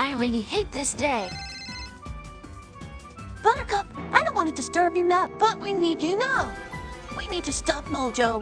I really hate this day. Buttercup, I don't want to disturb you now, but we need you now. We need to stop Mojo.